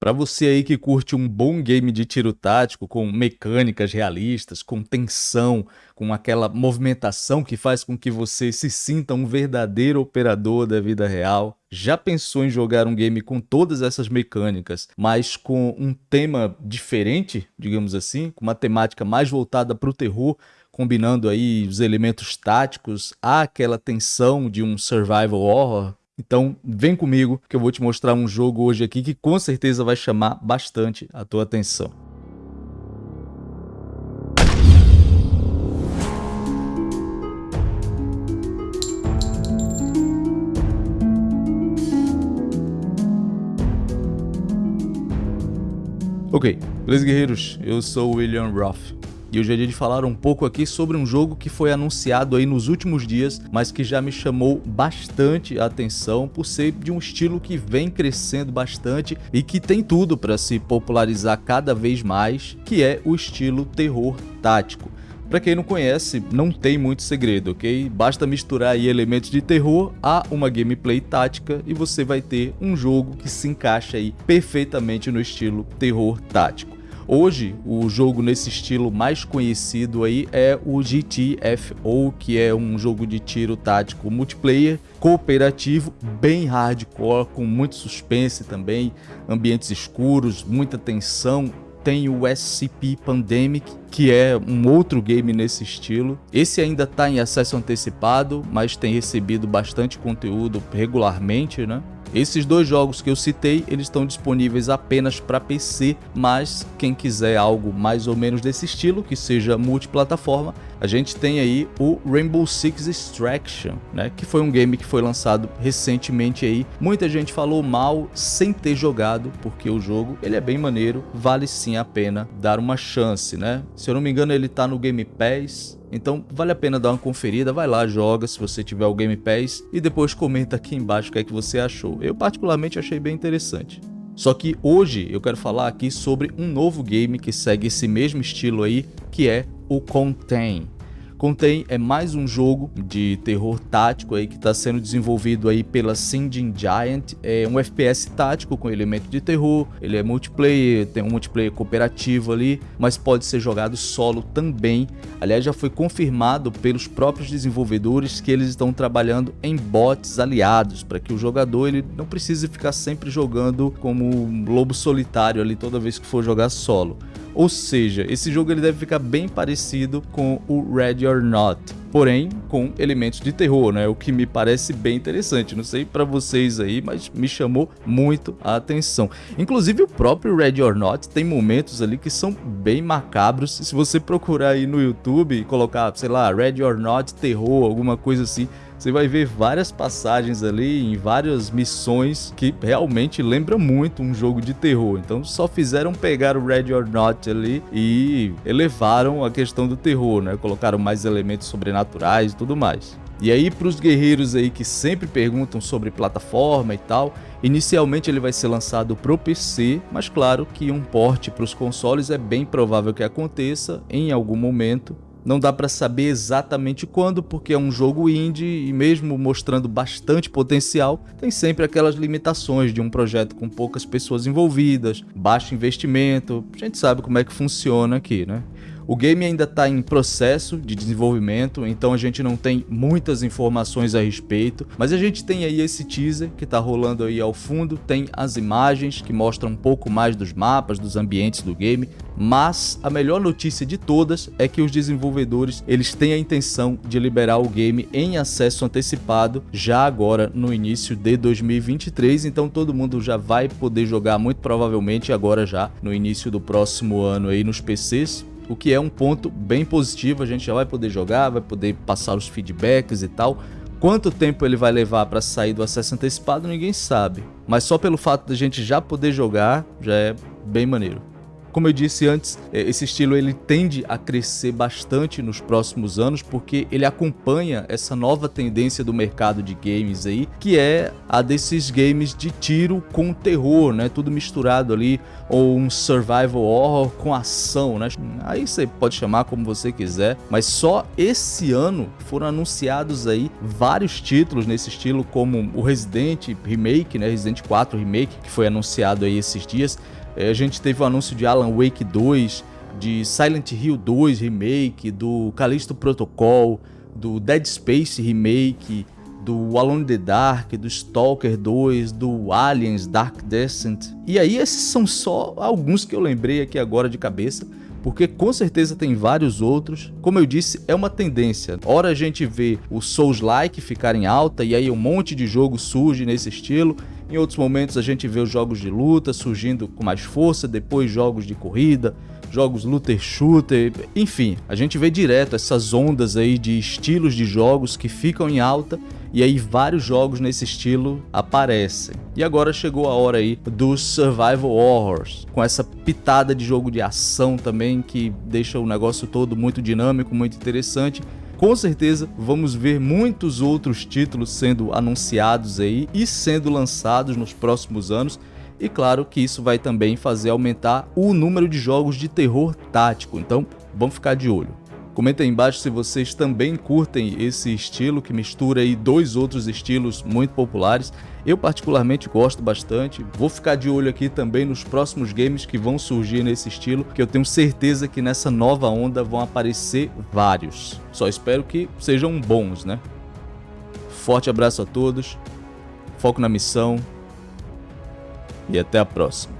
Para você aí que curte um bom game de tiro tático com mecânicas realistas, com tensão, com aquela movimentação que faz com que você se sinta um verdadeiro operador da vida real, já pensou em jogar um game com todas essas mecânicas, mas com um tema diferente, digamos assim, com uma temática mais voltada para o terror, combinando aí os elementos táticos àquela tensão de um survival horror, então vem comigo que eu vou te mostrar um jogo hoje aqui que com certeza vai chamar bastante a tua atenção. Ok, beleza guerreiros? Eu sou o William Roth e hoje é dia de falar um pouco aqui sobre um jogo que foi anunciado aí nos últimos dias, mas que já me chamou bastante a atenção por ser de um estilo que vem crescendo bastante e que tem tudo para se popularizar cada vez mais, que é o estilo terror tático. Para quem não conhece, não tem muito segredo, ok? Basta misturar aí elementos de terror a uma gameplay tática e você vai ter um jogo que se encaixa aí perfeitamente no estilo terror tático. Hoje, o jogo nesse estilo mais conhecido aí é o GTFO, que é um jogo de tiro tático multiplayer, cooperativo, bem hardcore, com muito suspense também, ambientes escuros, muita tensão, tem o SCP Pandemic, que é um outro game nesse estilo. Esse ainda está em acesso antecipado, mas tem recebido bastante conteúdo regularmente, né? Esses dois jogos que eu citei, eles estão disponíveis apenas para PC, mas quem quiser algo mais ou menos desse estilo, que seja multiplataforma, a gente tem aí o Rainbow Six Extraction, né, que foi um game que foi lançado recentemente aí. Muita gente falou mal sem ter jogado, porque o jogo, ele é bem maneiro, vale sim a pena dar uma chance, né? Se eu não me engano, ele tá no Game Pass, então vale a pena dar uma conferida, vai lá, joga se você tiver o Game Pass e depois comenta aqui embaixo o que é que você achou. Eu particularmente achei bem interessante. Só que hoje eu quero falar aqui sobre um novo game que segue esse mesmo estilo aí, que é o Contain. Contém é mais um jogo de terror tático aí que está sendo desenvolvido aí pela Singeing Giant. É um FPS tático com elemento de terror, ele é multiplayer, tem um multiplayer cooperativo ali, mas pode ser jogado solo também. Aliás, já foi confirmado pelos próprios desenvolvedores que eles estão trabalhando em bots aliados, para que o jogador ele não precise ficar sempre jogando como um lobo solitário ali toda vez que for jogar solo. Ou seja, esse jogo ele deve ficar bem parecido com o Ready or Not, porém com elementos de terror, né? O que me parece bem interessante. Não sei para vocês aí, mas me chamou muito a atenção. Inclusive o próprio Ready or Not tem momentos ali que são bem macabros. Se você procurar aí no YouTube e colocar, sei lá, Ready or Not terror, alguma coisa assim, você vai ver várias passagens ali em várias missões que realmente lembra muito um jogo de terror. Então só fizeram pegar o Red or Not ali e elevaram a questão do terror, né? Colocaram mais elementos sobrenaturais e tudo mais. E aí para os guerreiros aí que sempre perguntam sobre plataforma e tal, inicialmente ele vai ser lançado para o PC, mas claro que um porte para os consoles é bem provável que aconteça em algum momento não dá para saber exatamente quando, porque é um jogo indie e mesmo mostrando bastante potencial, tem sempre aquelas limitações de um projeto com poucas pessoas envolvidas, baixo investimento, a gente sabe como é que funciona aqui, né? O game ainda está em processo de desenvolvimento, então a gente não tem muitas informações a respeito, mas a gente tem aí esse teaser que está rolando aí ao fundo, tem as imagens que mostram um pouco mais dos mapas, dos ambientes do game, mas a melhor notícia de todas é que os desenvolvedores eles têm a intenção de liberar o game em acesso antecipado já agora no início de 2023, então todo mundo já vai poder jogar muito provavelmente agora já no início do próximo ano aí nos PCs, o que é um ponto bem positivo, a gente já vai poder jogar, vai poder passar os feedbacks e tal. Quanto tempo ele vai levar para sair do acesso antecipado, ninguém sabe. Mas só pelo fato da gente já poder jogar, já é bem maneiro. Como eu disse antes, é, esse estilo ele tende a crescer bastante nos próximos anos porque ele acompanha essa nova tendência do mercado de games aí, que é a desses games de tiro com terror, né? Tudo misturado ali, ou um survival horror com ação, né? Aí você pode chamar como você quiser, mas só esse ano foram anunciados aí vários títulos nesse estilo, como o Resident Remake, né? Resident 4 Remake, que foi anunciado aí esses dias. É, a gente teve o anúncio de Alan Wake 2, de Silent Hill 2 Remake, do Callisto Protocol, do Dead Space Remake, do Alone in the Dark, do Stalker 2, do Aliens Dark Descent. E aí esses são só alguns que eu lembrei aqui agora de cabeça, porque com certeza tem vários outros. Como eu disse, é uma tendência. Ora a gente vê o Souls-like ficar em alta e aí um monte de jogo surge nesse estilo. Em outros momentos a gente vê os jogos de luta surgindo com mais força, depois jogos de corrida, jogos looter shooter, enfim, a gente vê direto essas ondas aí de estilos de jogos que ficam em alta e aí vários jogos nesse estilo aparecem. E agora chegou a hora aí dos survival horrors, com essa pitada de jogo de ação também que deixa o negócio todo muito dinâmico, muito interessante. Com certeza vamos ver muitos outros títulos sendo anunciados aí e sendo lançados nos próximos anos. E claro que isso vai também fazer aumentar o número de jogos de terror tático, então vamos ficar de olho. Comenta aí embaixo se vocês também curtem esse estilo que mistura aí dois outros estilos muito populares. Eu particularmente gosto bastante. Vou ficar de olho aqui também nos próximos games que vão surgir nesse estilo, que eu tenho certeza que nessa nova onda vão aparecer vários. Só espero que sejam bons, né? Forte abraço a todos. Foco na missão e até a próxima.